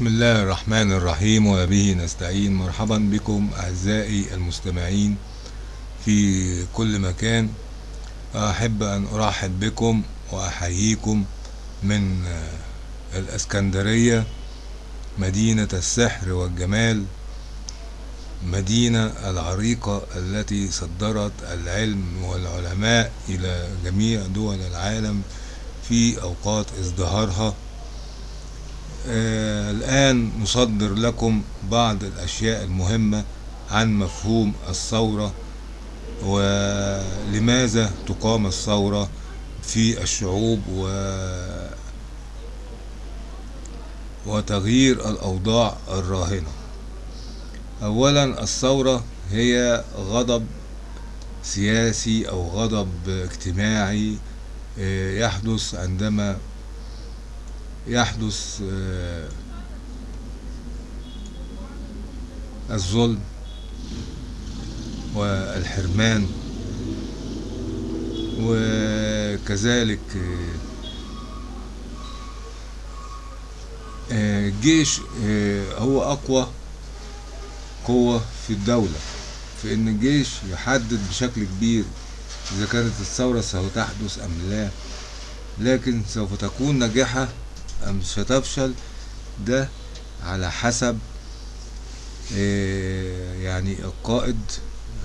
بسم الله الرحمن الرحيم وبه نستعين. مرحبا بكم أعزائي المستمعين في كل مكان. أحب أن أرحب بكم وأحييكم من الأسكندرية مدينة السحر والجمال مدينة العريقة التي صدرت العلم والعلماء إلى جميع دول العالم في أوقات ازدهارها. آه الآن نصدر لكم بعض الأشياء المهمة عن مفهوم الثورة ولماذا تقام الثورة في الشعوب و وتغيير الأوضاع الراهنة. أولا الثورة هي غضب سياسي أو غضب اجتماعي يحدث عندما يحدث الظلم والحرمان وكذلك الجيش هو أقوى قوة في الدولة. في إن الجيش يحدد بشكل كبير إذا كانت الثورة ستحدث أم لا لكن سوف تكون ناجحة أم ستفشل ده على حسب يعني القائد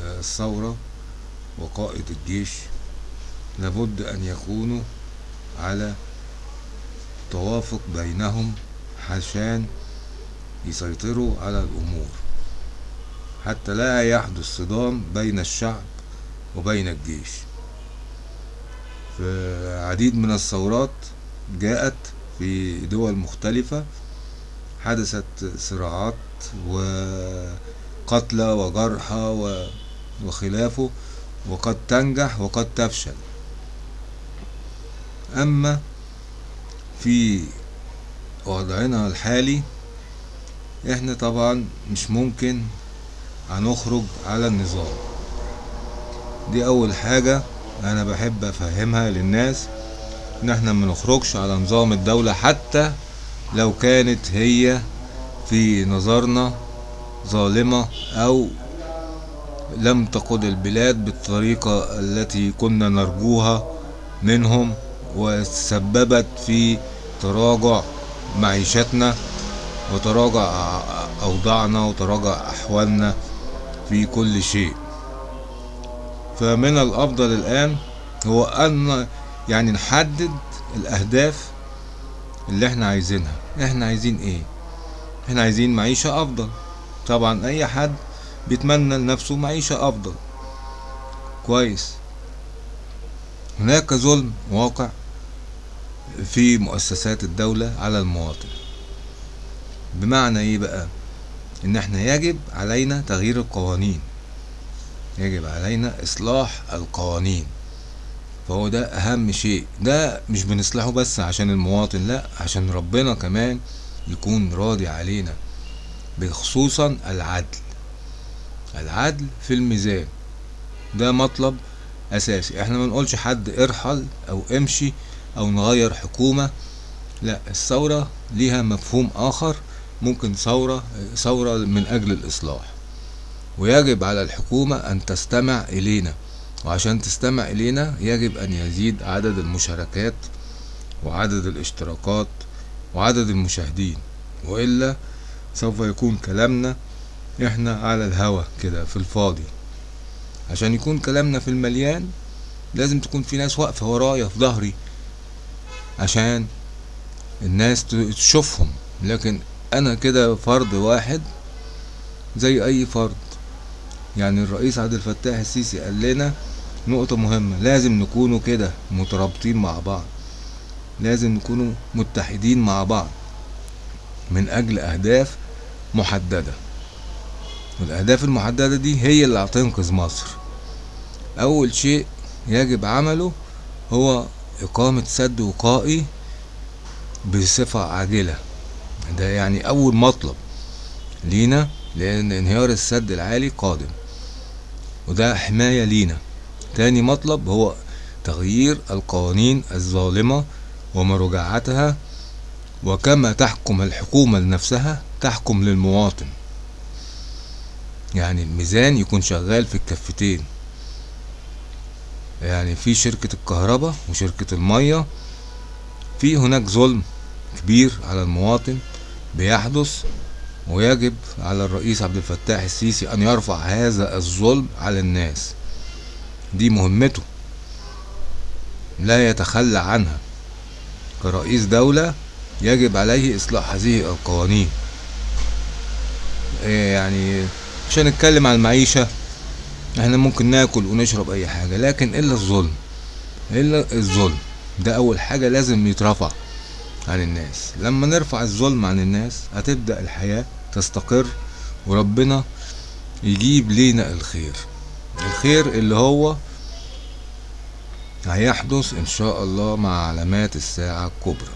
الثورة وقائد الجيش. لابد أن يكونوا على توافق بينهم عشان يسيطروا على الأمور. حتى لا يحدث صدام بين الشعب وبين الجيش. فعديد من الثورات جاءت في دول مختلفة حدثت صراعات وقتلى وجرحى وخلافه وقد تنجح وقد تفشل. أما في وضعنا الحالي إحنا طبعا مش ممكن هنخرج على النظام. دي أول حاجة أنا بحب أفهمها للناس. ان إحنا ما نخرجش على نظام الدولة حتى لو كانت هي في نظرنا ظالمة أو لم تقود البلاد بالطريقة التي كنا نرجوها منهم وسببت في تراجع معيشتنا وتراجع أوضاعنا وتراجع أحوالنا في كل شيء. فمن الأفضل الآن هو أن يعني نحدد الأهداف اللي إحنا عايزينها. إحنا عايزين إيه؟ إحنا عايزين معيشة أفضل. طبعا أي حد بيتمنى لنفسه معيشة أفضل. كويس. هناك ظلم واقع في مؤسسات الدولة على المواطن. بمعنى إيه بقى؟ إن إحنا يجب علينا تغيير القوانين. يجب علينا إصلاح القوانين. فهو ده أهم شيء. ده مش بنصلحه بس عشان المواطن لا عشان ربنا كمان يكون راضي علينا بخصوصا العدل. العدل في الميزان. ده مطلب أساسي. إحنا ما نقولش حد ارحل أو امشي أو نغير حكومة. لا الثورة ليها مفهوم آخر. ممكن ثورة ثورة من أجل الإصلاح. ويجب على الحكومة أن تستمع إلينا. وعشان تستمع إلينا يجب أن يزيد عدد المشاركات وعدد الاشتراكات وعدد المشاهدين وإلا سوف يكون كلامنا إحنا على الهوا كده في الفاضي. عشان يكون كلامنا في المليان لازم تكون في ناس واقفة ورايا في ظهري عشان الناس تشوفهم. لكن أنا كده فرد واحد زي أي فرد. يعني الرئيس عبد الفتاح السيسي قال لنا نقطة مهمة. لازم نكونوا كده مترابطين مع بعض. لازم نكونوا متحدين مع بعض من أجل أهداف محددة. والأهداف المحددة دي هي اللي هتنقذ مصر. أول شيء يجب عمله هو إقامة سد وقائي بصفة عاجلة. ده يعني أول مطلب لينا لأن انهيار السد العالي قادم. وده حماية لينا. تاني مطلب هو تغيير القوانين الظالمة ومراجعتها وكما تحكم الحكومة لنفسها تحكم للمواطن. يعني الميزان يكون شغال في الكفتين. يعني في شركة الكهرباء وشركة المية في هناك ظلم كبير على المواطن بيحدث ويجب على الرئيس عبد الفتاح السيسي أن يرفع هذا الظلم على الناس. دي مهمته. لا يتخلى عنها. كرئيس دولة يجب عليه إصلاح هذه القوانين. إيه يعني مش هنتكلم عن المعيشة إحنا ممكن ناكل ونشرب أي حاجة لكن إلا الظلم. إلا الظلم. ده أول حاجة لازم يترفع عن الناس. لما نرفع الظلم عن الناس هتبدأ الحياة تستقر وربنا يجيب لينا الخير. الخير اللي هو هيحدث إن شاء الله مع علامات الساعة الكبرى.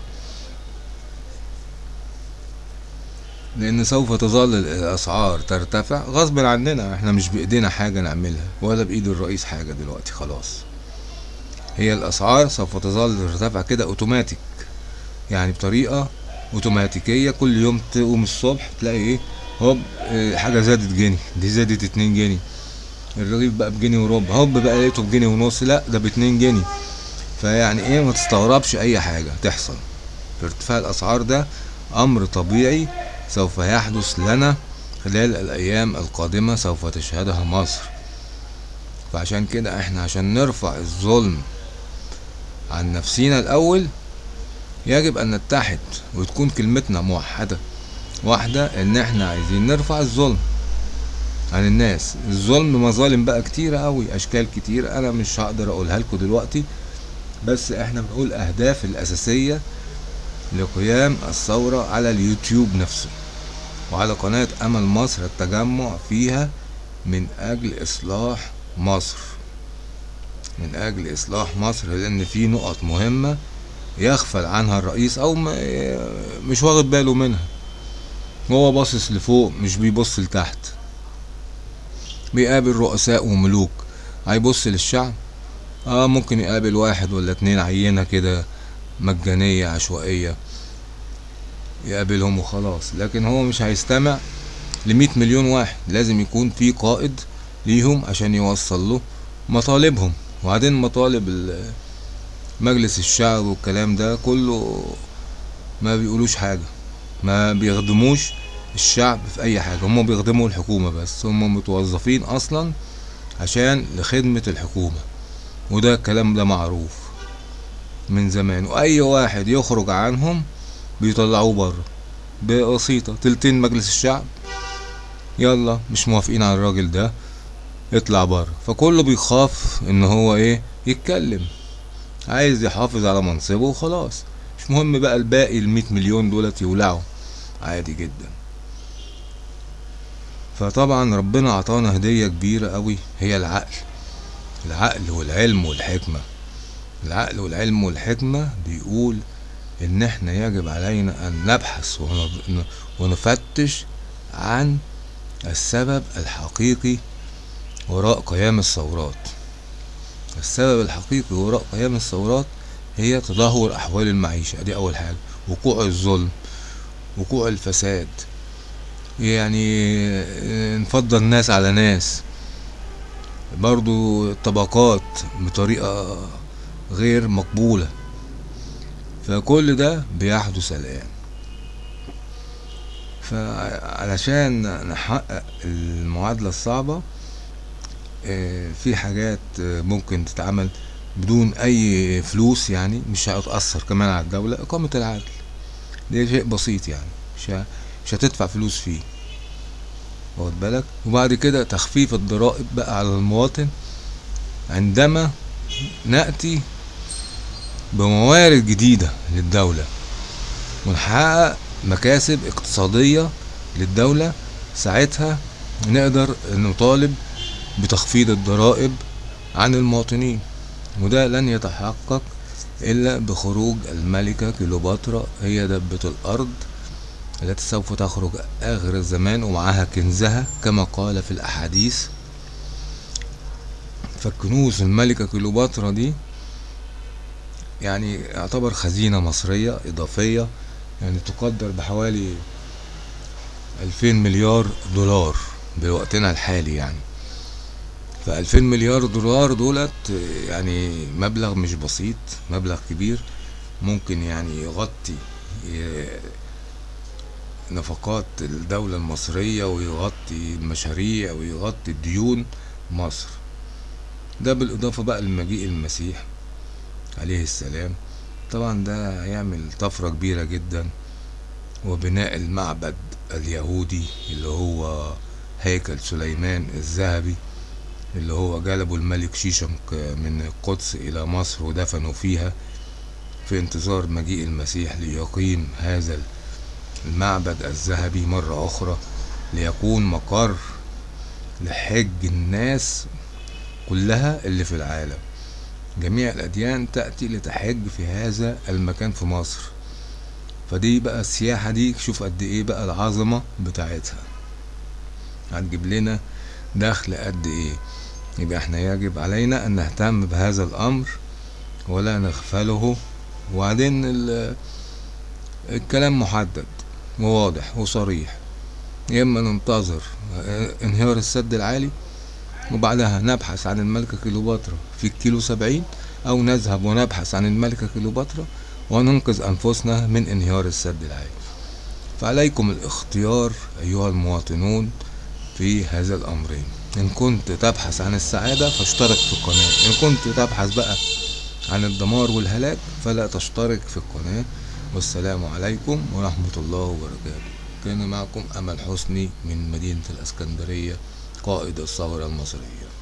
لأن سوف تظل الأسعار ترتفع غصب عننا إحنا مش بإيدينا حاجة نعملها ولا بإيد الرئيس حاجة دلوقتي خلاص. هي الأسعار سوف تظل ترتفع كده أوتوماتيك يعني بطريقة أوتوماتيكية. كل يوم تقوم الصبح تلاقي إيه؟ هوب آه حاجة زادت جنيه دي زادت اتنين جنيه. الرغيف بقى بجنيه وربع. هوب بقى لقيته بجنيه ونص. لا ده باتنين جنيه. فيعني إيه ما تستغربش أي حاجة تحصل. ارتفاع الأسعار ده أمر طبيعي سوف يحدث لنا خلال الأيام القادمة سوف تشهدها مصر. فعشان كده إحنا عشان نرفع الظلم عن نفسينا الأول يجب أن نتحد وتكون كلمتنا موحدة. واحدة إن إحنا عايزين نرفع الظلم. عن الناس. الظلم مظالم بقى كتيرة اوي أشكال كتير. أنا مش هقدر أقولها لكم دلوقتي بس إحنا بنقول أهداف الأساسية لقيام الثورة على اليوتيوب نفسه وعلى قناة أمل مصر التجمع فيها من أجل إصلاح مصر. من أجل إصلاح مصر لأن في نقط مهمة يغفل عنها الرئيس أو مش واخد باله منها. هو باصص لفوق مش بيبص لتحت. بيقابل رؤساء وملوك. هيبص للشعب. آه ممكن يقابل واحد ولا اتنين عينة كده مجانية عشوائية. يقابلهم وخلاص. لكن هو مش هيستمع لمية مليون واحد. لازم يكون في قائد ليهم عشان يوصل له مطالبهم. وبعدين مطالب مجلس الشعب والكلام ده كله ما بيقولوش حاجة. ما بيخدموش الشعب في أي حاجة. هم بيخدموا الحكومة بس. هم متوظفين أصلا عشان لخدمة الحكومة. وده الكلام ده معروف من زمان. وأي واحد يخرج عنهم بيطلعوه بره. بسيطة تلتين مجلس الشعب. يلا مش موافقين على الراجل ده. يطلع بره. فكله بيخاف إن هو إيه؟ يتكلم. عايز يحافظ على منصبه وخلاص. مش مهم بقى الباقي المية مليون دولت يولعوا. عادي جدا. فطبعا ربنا عطانا هدية كبيرة قوي هي العقل. العقل والعلم والحكمة. العقل والعلم والحكمة بيقول إن إحنا يجب علينا أن نبحث ونفتش عن السبب الحقيقي وراء قيام الثورات. السبب الحقيقي وراء قيام الثورات هي تدهور أحوال المعيشة. دي أول حاجة. وقوع الظلم. وقوع الفساد. يعني نفضل ناس على ناس. برضو الطبقات بطريقة غير مقبولة. فكل ده بيحدث الآن. فعلشان نحقق المعادلة الصعبة في حاجات ممكن تتعمل بدون أي فلوس يعني مش هتأثر كمان على الدولة إقامة العدل. ده شيء بسيط يعني مش مش هتدفع فلوس فيه. واخد بالك؟ وبعد كده تخفيف الضرائب بقى على المواطن عندما نأتي بموارد جديدة للدولة. ونحقق مكاسب اقتصادية للدولة ساعتها نقدر نطالب بتخفيض الضرائب عن المواطنين. وده لن يتحقق إلا بخروج الملكة كليوباترا هي دبة الأرض التي سوف تخرج آخر الزمان ومعها كنزها كما قال في الأحاديث. فالكنوز الملكة كليوباترا دي يعني يعتبر خزينة مصرية إضافية يعني تقدر بحوالي ألفين مليار دولار بوقتنا الحالي يعني. فألفين مليار دولار دولت يعني مبلغ مش بسيط مبلغ كبير ممكن يعني يغطي نفقات الدولة المصرية ويغطي المشاريع ويغطي الديون مصر. ده بالإضافة بقى لمجيء المسيح عليه السلام. طبعا ده هيعمل طفرة كبيرة جدا وبناء المعبد اليهودي اللي هو هيكل سليمان الذهبي اللي هو جلبه الملك شيشنق من القدس إلى مصر ودفنوا فيها في انتظار مجيء المسيح ليقيم هذا المعبد الذهبي مرة أخرى ليكون مقر لحج الناس كلها اللي في العالم. جميع الأديان تأتي لتحج في هذا المكان في مصر. فدي بقى السياحة دي شوف قد إيه بقى العظمة بتاعتها. هتجيب لنا دخل قد إيه. يبقى إحنا يجب علينا أن نهتم بهذا الأمر ولا نغفله. وبعدين ال- الكلام محدد. وواضح وصريح يا إما ننتظر انهيار السد العالي وبعدها نبحث عن الملكة كليوباترا في الكيلو سبعين أو نذهب ونبحث عن الملكة كليوباترا وننقذ أنفسنا من انهيار السد العالي. فعليكم الاختيار أيها المواطنون في هذا الأمرين. إن كنت تبحث عن السعادة فاشترك في القناة. إن كنت تبحث بقى عن الدمار والهلاك فلا تشترك في القناة. والسلام عليكم ورحمة الله وبركاته. كان معكم أمل حسني من مدينة الإسكندرية قائد الثورة المصرية.